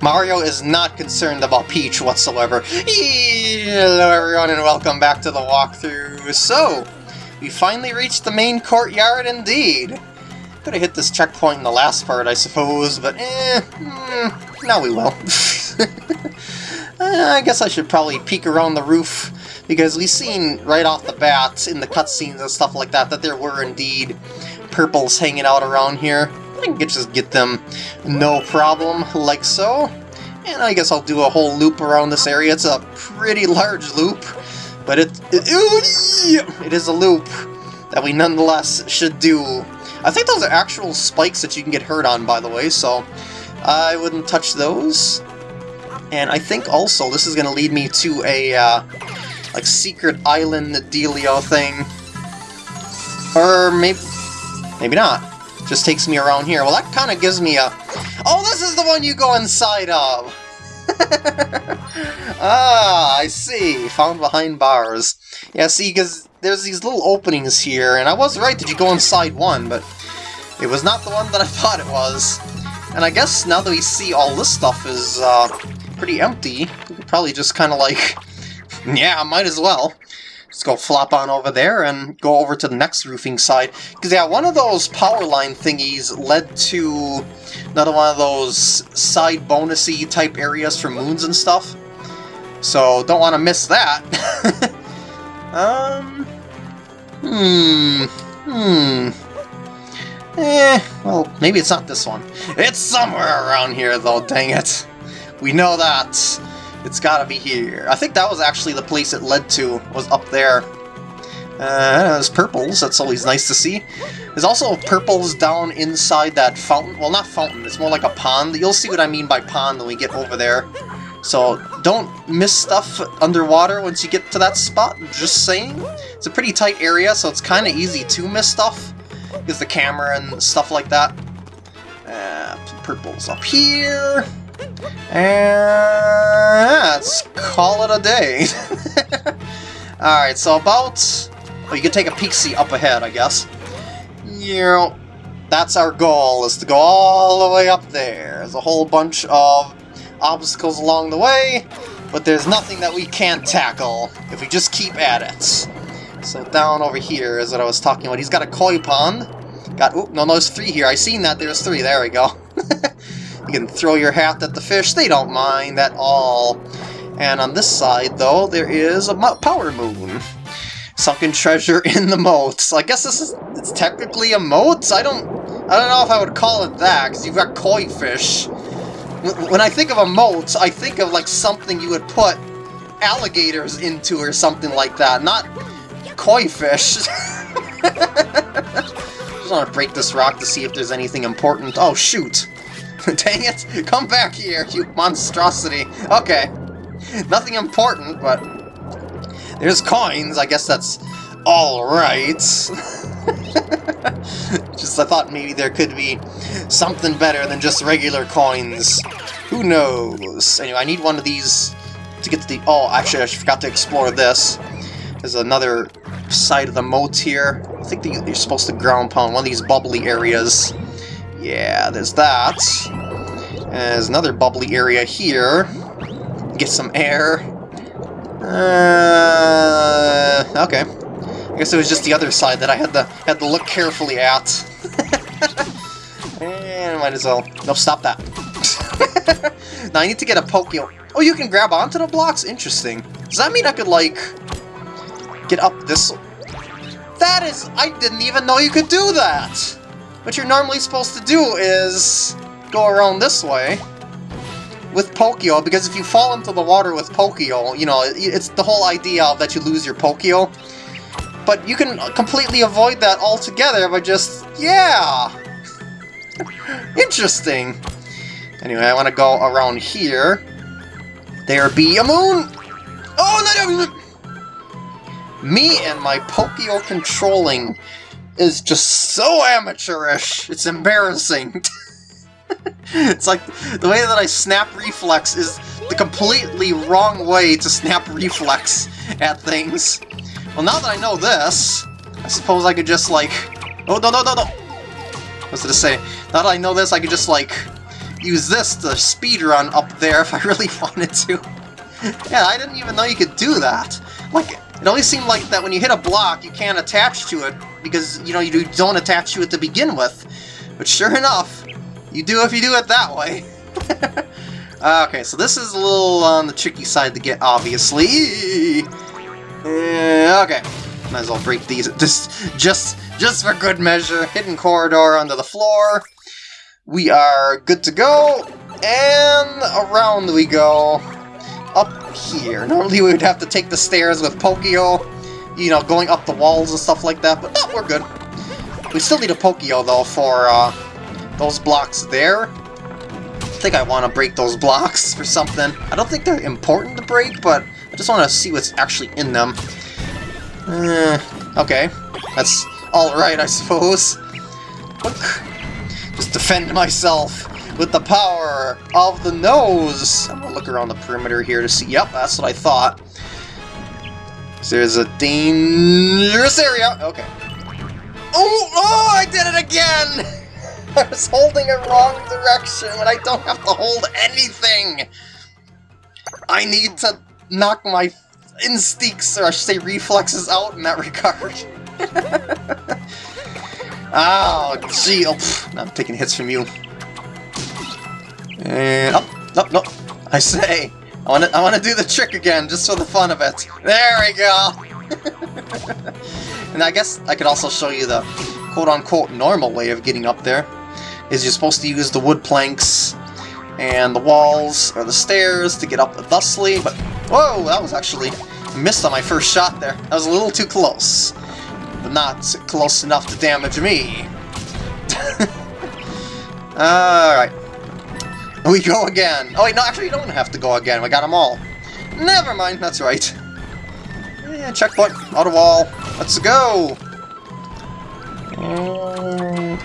Mario is not concerned about Peach whatsoever. Hello everyone and welcome back to the walkthrough. So, we finally reached the main courtyard indeed. Could have hit this checkpoint in the last part, I suppose, but eh, mm, now we will. uh, I guess I should probably peek around the roof because we've seen right off the bat in the cutscenes and stuff like that that there were indeed purples hanging out around here. I can just get them no problem, like so. And I guess I'll do a whole loop around this area. It's a pretty large loop, but it, it, it is a loop that we nonetheless should do. I think those are actual spikes that you can get hurt on, by the way, so I wouldn't touch those. And I think also this is going to lead me to a uh, like secret island dealio thing. Or maybe, maybe not. Just takes me around here. Well, that kind of gives me a... Oh, this is the one you go inside of! ah, I see. Found behind bars. Yeah, see, because there's these little openings here, and I was right that you go inside one, but it was not the one that I thought it was. And I guess now that we see all this stuff is uh, pretty empty, we could probably just kind of like yeah, might as well. Let's go flop on over there and go over to the next roofing side. Because, yeah, one of those power line thingies led to another one of those side bonusy type areas for moons and stuff. So, don't want to miss that. um... Hmm... Hmm... Eh, well, maybe it's not this one. It's somewhere around here, though, dang it. We know that. It's gotta be here. I think that was actually the place it led to, was up there. Uh, there's purples, that's always nice to see. There's also purples down inside that fountain. Well, not fountain, it's more like a pond. You'll see what I mean by pond when we get over there. So don't miss stuff underwater once you get to that spot, just saying. It's a pretty tight area, so it's kind of easy to miss stuff. Because the camera and stuff like that. Uh, purples up here. And let's call it a day. Alright, so about... Oh, you can take a peek see up ahead, I guess. You know, that's our goal, is to go all the way up there. There's a whole bunch of obstacles along the way, but there's nothing that we can't tackle if we just keep at it. So down over here is what I was talking about. He's got a koi pond. Got, oh, no, no, there's three here. I seen that, there's three. There we go. You can throw your hat at the fish, they don't mind at all. And on this side, though, there is a power moon. Sunken treasure in the moat. So I guess this is it's technically a moat? I don't I don't know if I would call it that, because you've got koi fish. When I think of a moat, I think of like something you would put alligators into or something like that, not koi fish. Just want to break this rock to see if there's anything important. Oh, shoot. Dang it! Come back here, you monstrosity! Okay. Nothing important, but... There's coins, I guess that's alright. just I thought maybe there could be something better than just regular coins. Who knows? Anyway, I need one of these to get to the... Oh, actually, I forgot to explore this. There's another side of the moat here. I think you're supposed to ground pound one of these bubbly areas. Yeah, there's that. There's another bubbly area here. Get some air. Uh, okay. I guess it was just the other side that I had to had to look carefully at. and might as well. No, stop that. now I need to get a Pokio. Oh, you can grab onto the blocks? Interesting. Does that mean I could, like, get up this... That is... I didn't even know you could do that! What you're normally supposed to do is go around this way with Pokio, because if you fall into the water with Pokio, you know, it's the whole idea of that you lose your Pokio. But you can completely avoid that altogether by just, yeah! Interesting. Anyway, I want to go around here. There be a moon! Oh, no, no! no. Me and my Pokio controlling is just so amateurish. It's embarrassing. it's like the way that I snap reflex is the completely wrong way to snap reflex at things. Well, now that I know this, I suppose I could just like... Oh, no, no, no, no! What's it to say? Now that I know this, I could just like use this to speed run up there if I really wanted to. yeah, I didn't even know you could do that. Like, it always seemed like that when you hit a block, you can't attach to it because, you know, you don't attach to it to begin with. But sure enough, you do if you do it that way. okay, so this is a little on the tricky side to get, obviously. Uh, okay, might as well break these just, just, just for good measure. Hidden corridor under the floor. We are good to go, and around we go up here. Normally we would have to take the stairs with Pokio, you know, going up the walls and stuff like that, but no, we're good. We still need a Pokio, though, for uh, those blocks there. I think I want to break those blocks for something. I don't think they're important to break, but I just want to see what's actually in them. Uh, okay, that's alright, I suppose. Look. Just defend myself with the power of the nose. I'm gonna look around the perimeter here to see. Yep, that's what I thought. There's a dangerous area. Okay. Oh, oh, I did it again! I was holding it wrong direction when I don't have to hold anything! I need to knock my instincts, or I should say reflexes, out in that regard. oh, gee, oh, I'm taking hits from you. And oh, up, up, no. I say, I want to, I want to do the trick again, just for the fun of it. There we go. and I guess I could also show you the quote-unquote normal way of getting up there. Is you're supposed to use the wood planks and the walls or the stairs to get up thusly, but whoa, that was actually missed on my first shot there. That was a little too close, but not close enough to damage me. Alright, we go again. Oh wait, no, actually you don't have to go again. We got them all. Never mind, that's right. Yeah, checkpoint, auto wall. Let's go. Uh,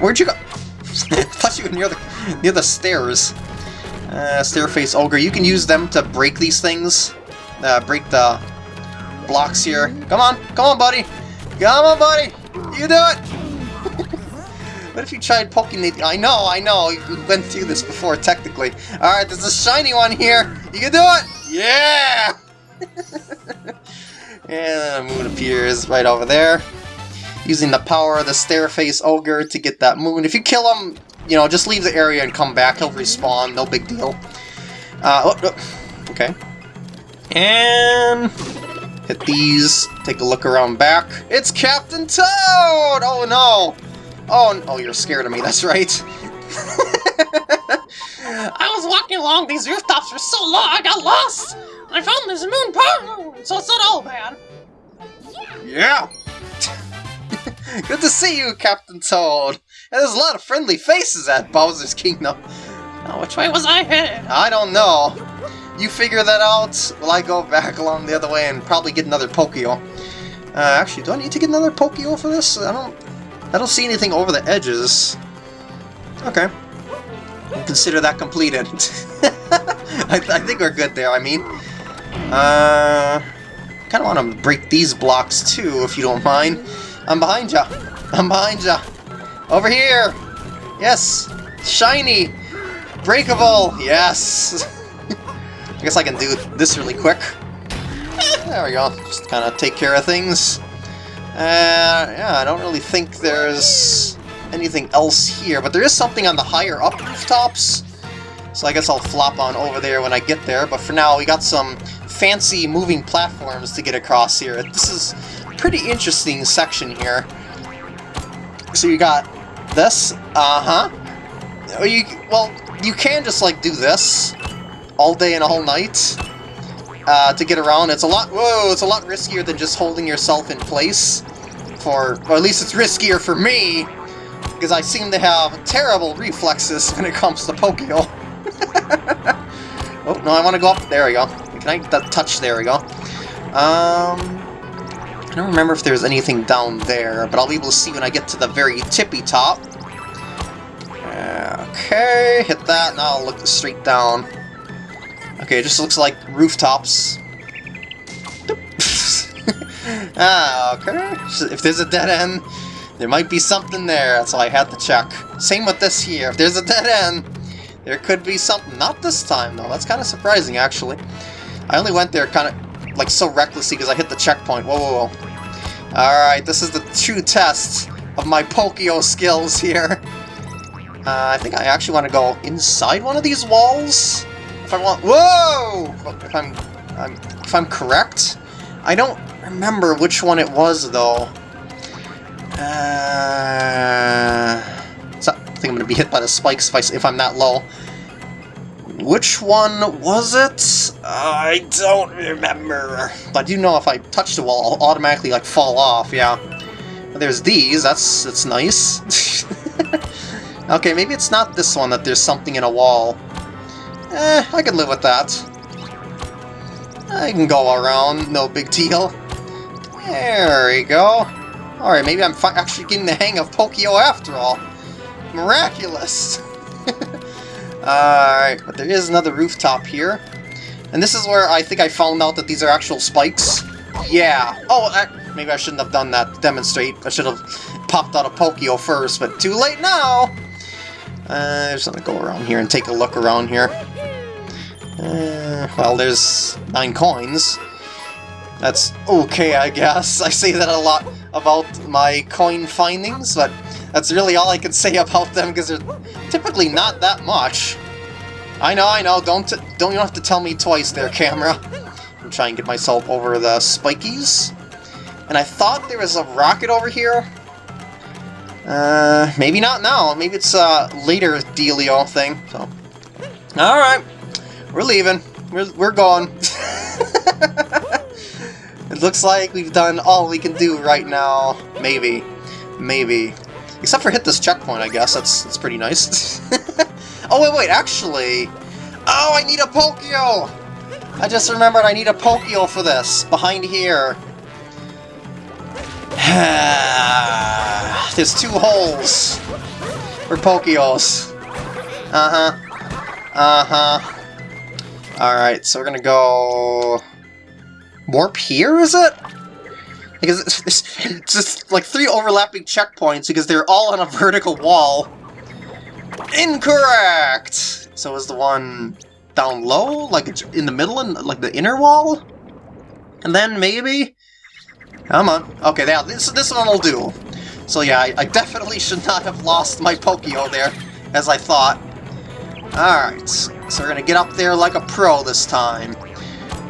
where'd you go? Thought you were near the near the stairs. Uh, stair face ogre. You can use them to break these things. Uh, break the blocks here. Come on, come on, buddy. Come on, buddy. You do it. What if you tried poking the... I know, I know, we went through this before, technically. Alright, there's a shiny one here! You can do it! Yeah! and the moon appears right over there. Using the power of the Stairface Ogre to get that moon. If you kill him, you know, just leave the area and come back. He'll respawn, no big deal. Uh, oh, oh, okay. And... Hit these, take a look around back. It's Captain Toad! Oh no! Oh, oh, you're scared of me, that's right. I was walking along these rooftops for so long, I got lost! I found this moon part, so it's not all bad. Yeah! Good to see you, Captain Toad! And there's a lot of friendly faces at Bowser's Kingdom. Now, which way was I headed? I don't know. You figure that out while I go back along the other way and probably get another Pokio. Uh, actually, do I need to get another Pokio for this? I don't I don't see anything over the edges. Okay. consider that completed. I, I, think we're good there, I mean. Uh, kind of want to break these blocks too, if you don't mind. I'm behind ya. I'm behind ya. Over here. Yes. Shiny. Breakable. Yes. I guess I can do this really quick. There we go. Just kind of take care of things. Uh, yeah, I don't really think there's anything else here, but there is something on the higher up rooftops. So I guess I'll flop on over there when I get there, but for now we got some fancy moving platforms to get across here. This is pretty interesting section here. So you got this, uh-huh. You, well, you can just like do this all day and all night uh, to get around. It's a lot, whoa, it's a lot riskier than just holding yourself in place. For, or at least it's riskier for me, because I seem to have terrible reflexes when it comes to Pokio. oh, no, I want to go up. There we go. Can I that touch? There we go. Um, I don't remember if there's anything down there, but I'll be able to see when I get to the very tippy top. Okay, hit that, now I'll look straight down. Okay, it just looks like rooftops. ah, okay. If there's a dead end, there might be something there, so I had to check. Same with this here. If there's a dead end, There could be something. Not this time, though. That's kind of surprising, actually. I only went there kind of, like, so recklessly because I hit the checkpoint. Whoa, whoa, whoa. Alright, this is the true test of my Pokio skills here. Uh, I think I actually want to go inside one of these walls. I want... Whoa! If I'm, I'm, if I'm correct. I don't remember which one it was, though. Uh, so I think I'm to be hit by the spikes if, I, if I'm that low. Which one was it? I don't remember. But I do know if I touch the wall, I'll automatically like fall off, yeah. But there's these, that's, that's nice. okay, maybe it's not this one that there's something in a wall. Eh, I can live with that. I can go around, no big deal. There we go. Alright, maybe I'm actually getting the hang of Pokio after all. Miraculous! Alright, but there is another rooftop here. And this is where I think I found out that these are actual spikes. Yeah. Oh, I, maybe I shouldn't have done that to demonstrate. I should have popped out a Pokio first, but too late now! Uh, just gonna go around here and take a look around here. Uh, well, there's nine coins. That's okay, I guess. I say that a lot about my coin findings, but that's really all I can say about them because they're typically not that much. I know, I know, don't don't you have to tell me twice there, camera. I'm trying to get myself over the spikies. And I thought there was a rocket over here. Uh, maybe not now. Maybe it's a later dealio thing. So, all right, we're leaving. We're we're going. It looks like we've done all we can do right now. Maybe. Maybe. Except for hit this checkpoint, I guess. That's, that's pretty nice. oh, wait, wait, actually... Oh, I need a Pokio! I just remembered I need a Pokio for this. Behind here. There's two holes for Pokios. Uh-huh. Uh-huh. Alright, so we're gonna go... Warp here, is it? Because it's, just like three overlapping checkpoints because they're all on a vertical wall. Incorrect! So is the one down low, like it's in the middle, and like the inner wall? And then maybe? Come on. Okay, now this, this one will do. So yeah, I, I definitely should not have lost my Pokio there, as I thought. Alright, we're gonna get up there like a pro this time.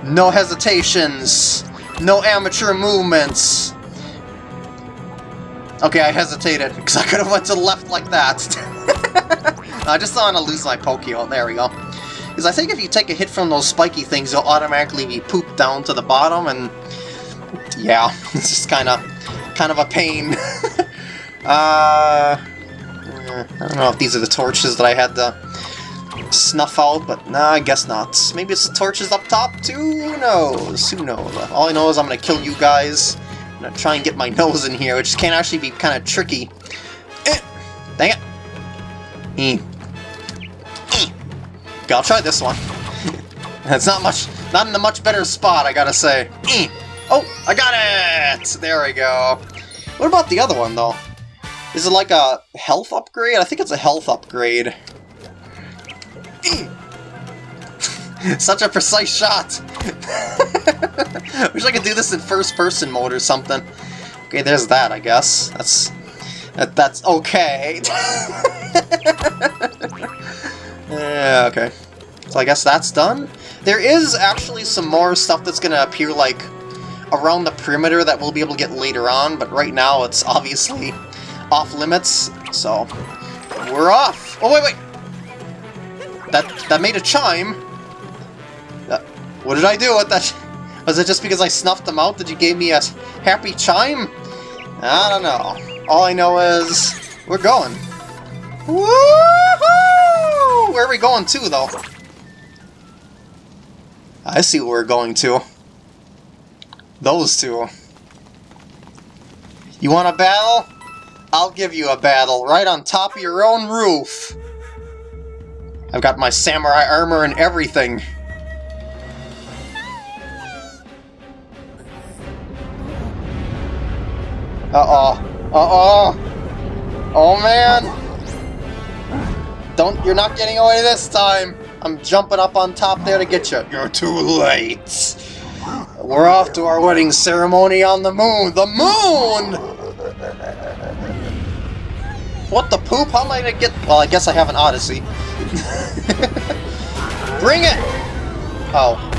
No hesitations. No amateur movements. Okay, I hesitated, because I could have went to the left like that. I just don't want to lose my Pokio. There we go. Because I think if you take a hit from those spiky things, you'll automatically be pooped down to the bottom, and... Yeah, it's just kind of kind of a pain. uh, I don't know if these are the torches that I had to snuff out, but nah, I guess not. Maybe it's the torches up top too? Who knows? Who knows? All I know is I'm gonna kill you guys. I'm gonna try and get my nose in here, which can actually be kind of tricky. Eh, dang it. Mm. Mm. Okay, I'll try this one. That's not much, not in a much better spot, I gotta say. Oh, I got it! There we go. What about the other one, though? Is it like a health upgrade? I think it's a health upgrade. Such a precise shot! Wish I could do this in first-person mode or something. Okay, there's that, I guess. That's... That, that's okay. yeah, okay. So I guess that's done? There is actually some more stuff that's gonna appear, like, around the perimeter that we'll be able to get later on, but right now it's obviously off-limits, so... We're off! Oh, wait, wait! That, that made a chime. Uh, what did I do with that? Was it just because I snuffed them out that you gave me a happy chime? I don't know. All I know is we're going. Woohoo! Where are we going to, though? I see where we're going to. Those two. You want a battle? I'll give you a battle right on top of your own roof. I've got my samurai armor and everything. Uh-oh. Uh-oh. Oh, man. Don't, you're not getting away this time. I'm jumping up on top there to get you. You're too late. We're off to our wedding ceremony on the moon. The moon! What the poop? How am I gonna get... Well, I guess I have an Odyssey. Bring it! Oh.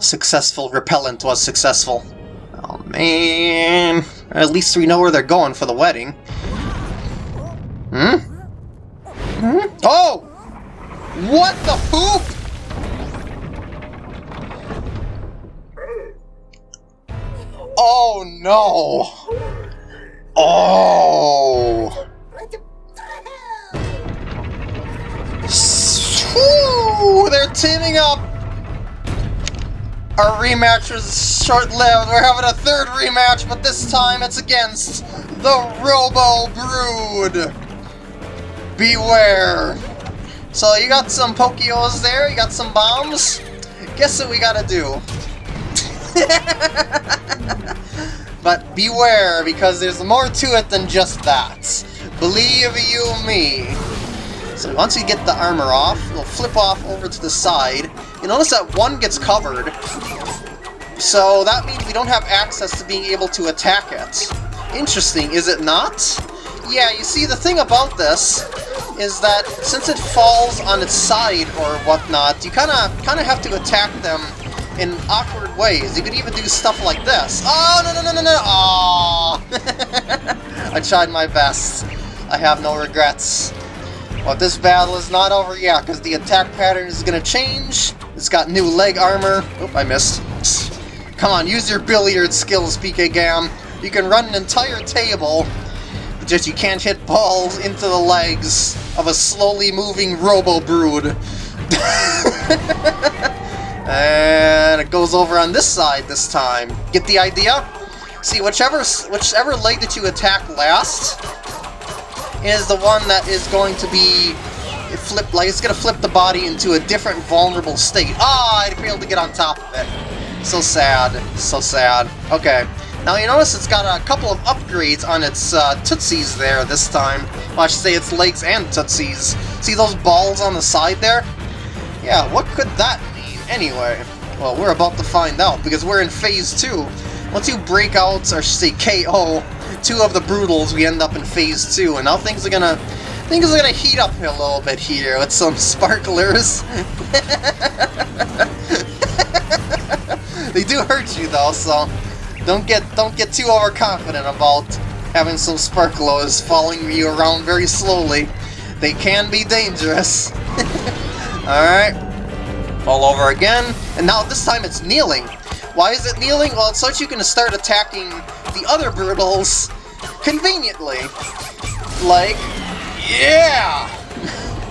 Successful repellent was successful. Oh, man. At least we know where they're going for the wedding. Hmm? Hmm? Oh! What the poop? Oh no! Oh! Woo! They're teaming up! Our rematch was short-lived. We're having a third rematch, but this time it's against the Robo Brood. Beware. So you got some Pokios there, you got some bombs. Guess what we gotta do? but beware, because there's more to it than just that. Believe you me. So once you get the armor off, we'll flip off over to the side. You notice that one gets covered, so that means we don't have access to being able to attack it. Interesting, is it not? Yeah, you see, the thing about this is that since it falls on its side or whatnot, you kind of kind of have to attack them in awkward ways. You could even do stuff like this. Oh, no, no, no, no, no! Aww! I tried my best. I have no regrets. But this battle is not over yet, because the attack pattern is going to change. It's got new leg armor. Oop, I missed. Come on, use your billiard skills, PK Gam. You can run an entire table, but just you can't hit balls into the legs of a slowly moving Robo Brood. and it goes over on this side this time. Get the idea? See, whichever whichever leg that you attack last is the one that is going to be flipped, like it's gonna flip the body into a different vulnerable state. Ah, oh, I'd be able to get on top of it. So sad, so sad. Okay, now you notice it's got a couple of upgrades on its uh, tootsies there this time. Well, I should say its legs and tootsies. See those balls on the side there? Yeah, what could that mean anyway? Well, we're about to find out because we're in Phase 2. Once you break out, or say KO, two of the Broodals, we end up in Phase 2, and now things are gonna things are gonna heat up a little bit here with some sparklers. they do hurt you though, so don't get don't get too overconfident about having some sparklers following you around very slowly. They can be dangerous. Alright. Fall over again. And now this time it's kneeling. Why is it kneeling? Well, it's so that you can start attacking the other Broodals conveniently. Like, yeah!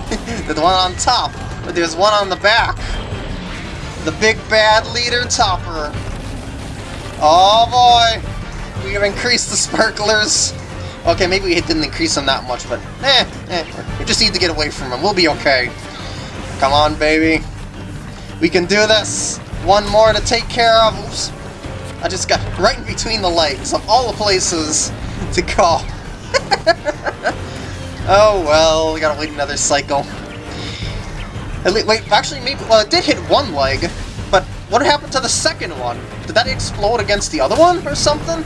the one on top, but there's one on the back. The big bad leader Topper. Oh boy! We have increased the sparklers. Okay, maybe we didn't increase them that much, but eh, eh. We just need to get away from them. We'll be okay. Come on, baby. We can do this. One more to take care of. Oops. I just got right in between the legs of all the places to go. oh well, we gotta wait another cycle. At least, Wait, actually, maybe, well, it did hit one leg, but what happened to the second one? Did that explode against the other one or something?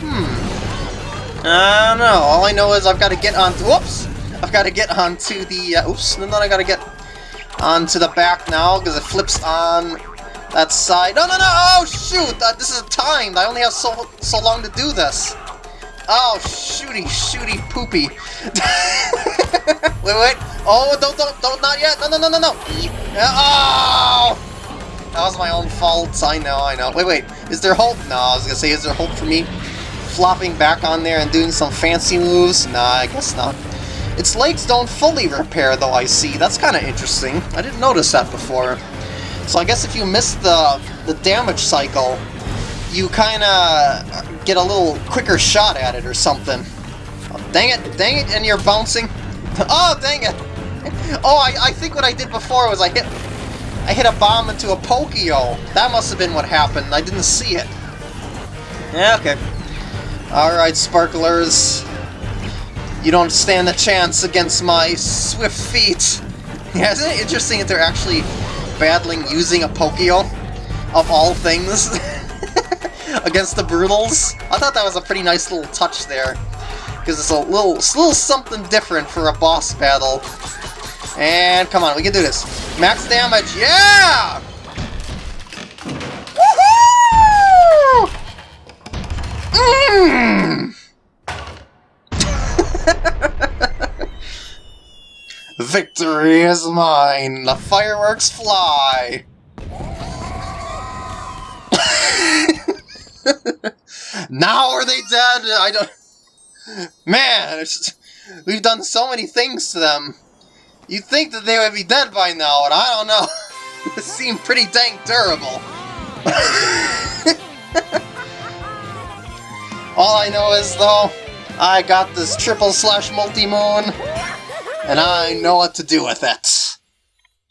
Hmm. I don't know. All I know is I've got to get on. Whoops! I've got to get onto the. Uh, oops! And then I got to get onto the back now because it flips on that side. No, no, no! Oh shoot! Uh, this is timed. I only have so so long to do this. Oh shooty, shooty, poopy. wait, wait. Oh, don't, don't, don't, not yet. No, no, no, no, no. Oh! That was my own fault. I know, I know. Wait, wait. Is there hope? No, I was gonna say, is there hope for me flopping back on there and doing some fancy moves? Nah, I guess not. Its legs don't fully repair, though, I see. That's kind of interesting. I didn't notice that before. So I guess if you miss the, the damage cycle, you kind of get a little quicker shot at it or something. Oh, dang it, dang it, and you're bouncing. Oh, dang it! Oh, I, I think what I did before was I hit I hit a bomb into a Pokio. That must have been what happened. I didn't see it. Yeah, okay. Alright, sparklers. You don't stand a chance against my swift feet. Yeah, isn't it interesting that they're actually battling using a Pokio, of all things, against the Broodals? I thought that was a pretty nice little touch there, because it's a little, it's a little something different for a boss battle. And come on, we can do this. Max damage, yeah! Woohoo! Mmm! Victory is mine! The fireworks fly! now are they dead? I don't... Man, we've done so many things to them. You'd think that they would be dead by now, and I don't know. they seem pretty dang durable. All I know is, though, I got this triple slash multi-moon, and I know what to do with it.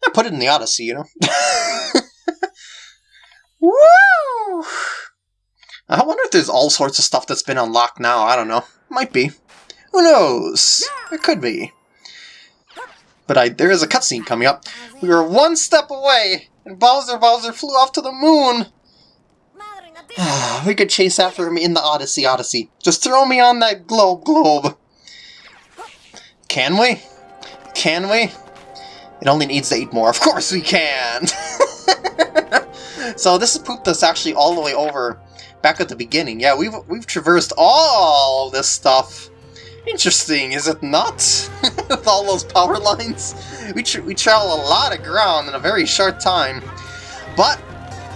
I put it in the Odyssey, you know? Woo! I wonder if there's all sorts of stuff that's been unlocked now, I don't know. Might be. Who knows? It could be. But I, there is a cutscene coming up. We were one step away, and Bowser Bowser flew off to the moon! we could chase after him in the Odyssey Odyssey. Just throw me on that globe globe. Can we? Can we? It only needs eight more. Of course we can! so this has pooped us actually all the way over back at the beginning. Yeah, we've, we've traversed all this stuff. Interesting, is it not? With all those power lines? We, tra we travel a lot of ground in a very short time. But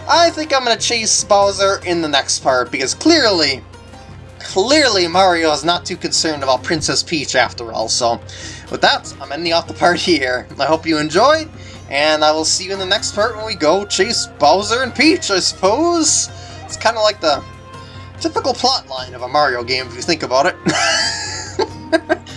I think I'm going to chase Bowser in the next part, because clearly, clearly Mario is not too concerned about Princess Peach after all, so with that, I'm ending off the part here. I hope you enjoyed, and I will see you in the next part when we go chase Bowser and Peach, I suppose? It's kind of like the typical plot line of a Mario game if you think about it.